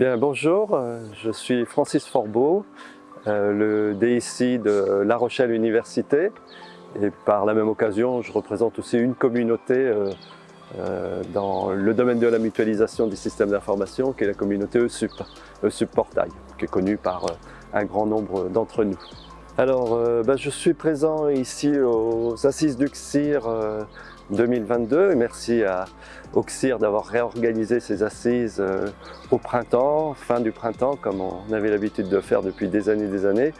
Bonjour, euh, je suis Francis Forbeau, euh, le DIC de La Rochelle Université et par la même occasion je représente aussi une communauté euh, dans le domaine de la mutualisation des systèmes d'information qui est la communauté ESUP, ESUP Portail, qui est connue par un grand nombre d'entre nous. Alors, ben, je suis présent ici aux Assises du CIR 2022 et merci à Auxir d'avoir réorganisé ses assises euh, au printemps, fin du printemps, comme on avait l'habitude de faire depuis des années et des années.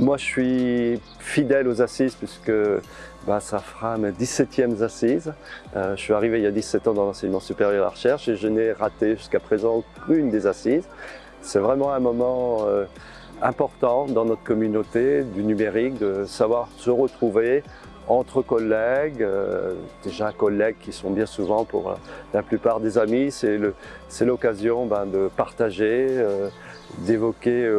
Moi, je suis fidèle aux assises puisque bah, ça fera mes 17e assises. Euh, je suis arrivé il y a 17 ans dans l'enseignement supérieur et la recherche et je n'ai raté jusqu'à présent aucune des assises. C'est vraiment un moment euh, important dans notre communauté du numérique, de savoir se retrouver, entre collègues, euh, déjà collègues qui sont bien souvent pour euh, la plupart des amis, c'est l'occasion ben, de partager, euh, d'évoquer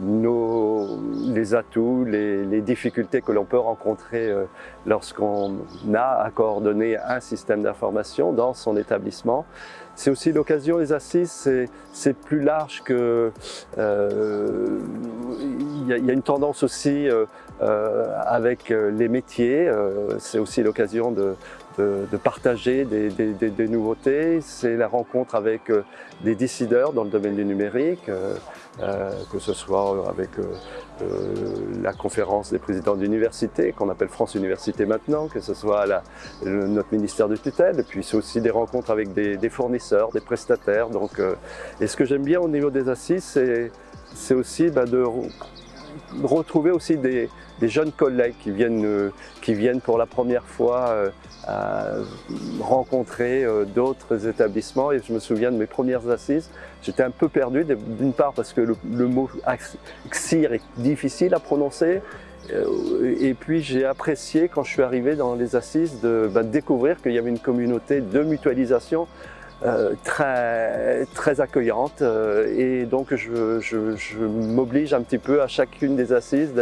les atouts, les, difficultés que l'on peut rencontrer lorsqu'on a à coordonner un système d'information dans son établissement. C'est aussi l'occasion, les assises, c'est plus large que... Il y, a une tendance aussi euh, avec euh, les métiers. Euh, c'est aussi l'occasion de, de, partager des, des, nouveautés. C'est la rencontre avec des décideurs dans le domaine du numérique, que ce soit avec la conférence des présidents d'université, qu'on appelle France Université maintenant, que ce soit la, notre ministère de tutelle, et puis c'est aussi des rencontres avec des, fournisseurs, des prestataires. Donc, et ce que j'aime bien au niveau des assises, c'est aussi bah, de retrouver aussi des, jeunes collègues qui viennent, euh, qui viennent pour la première fois euh, rencontrer euh, d'autres établissements. Et je me souviens de mes premières assises, j'étais un peu perdu d'une part parce que le, mot XIR est difficile à prononcer. Et puis j'ai apprécié quand je suis arrivé dans les assises de bah, découvrir qu'il y avait une communauté de mutualisation euh, très, très accueillante euh, et donc je, je, m'oblige un petit peu à chacune des assises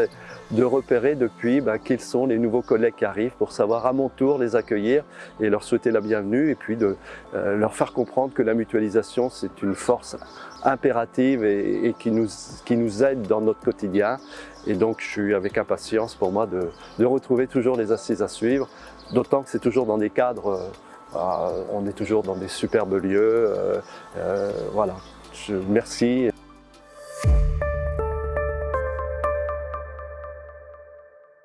de, repérer depuis bah, quels sont les nouveaux collègues qui arrivent pour savoir à mon tour les accueillir et leur souhaiter la bienvenue et puis de euh, leur faire comprendre que la mutualisation c'est une force impérative et, qui, nous, qui nous aide dans notre quotidien. Et donc je suis avec impatience pour moi de, de retrouver toujours les assises à suivre d'autant que c'est toujours dans des cadres ah, on est toujours dans des superbes lieux. Euh, euh, voilà, merci